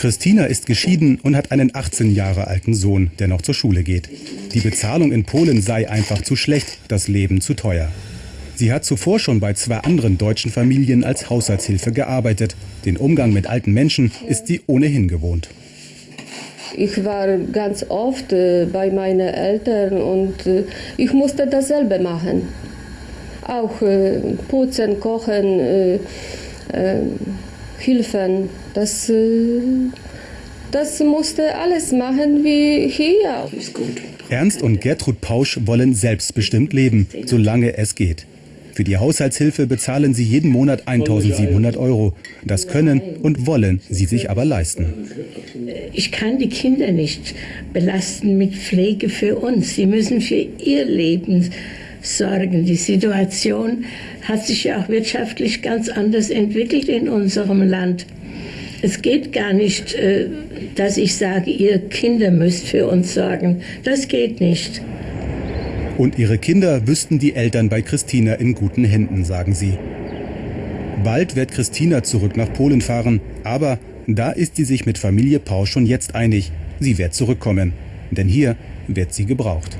Christina ist geschieden und hat einen 18 Jahre alten Sohn, der noch zur Schule geht. Die Bezahlung in Polen sei einfach zu schlecht, das Leben zu teuer. Sie hat zuvor schon bei zwei anderen deutschen Familien als Haushaltshilfe gearbeitet. Den Umgang mit alten Menschen ist sie ohnehin gewohnt. Ich war ganz oft äh, bei meinen Eltern und äh, ich musste dasselbe machen. Auch äh, putzen, kochen, helfen. Das, äh, das musste alles machen wie hier. Ernst und Gertrud Pausch wollen selbstbestimmt leben, solange es geht. Für die Haushaltshilfe bezahlen sie jeden Monat 1700 Euro. Das können und wollen sie sich aber leisten. Ich kann die Kinder nicht belasten mit Pflege für uns. Sie müssen für ihr Leben sorgen. Die Situation hat sich ja auch wirtschaftlich ganz anders entwickelt in unserem Land. Es geht gar nicht, äh, dass ich sage, ihr Kinder müsst für uns sorgen. Das geht nicht. Und ihre Kinder wüssten die Eltern bei Christina in guten Händen, sagen sie. Bald wird Christina zurück nach Polen fahren, aber da ist sie sich mit Familie Pausch schon jetzt einig. Sie wird zurückkommen, denn hier wird sie gebraucht.